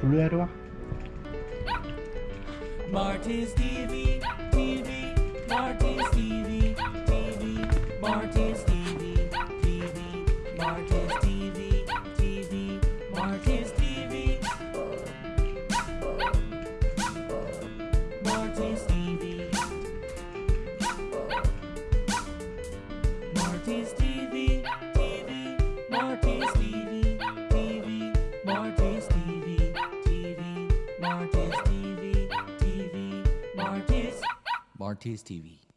블루야로 와. Marty's TV, TV, Marty's TV, TV, Marty's TV, TV, Marty's TV, TV, Marty's TV, Marty's TV, Marty's Marty's TV.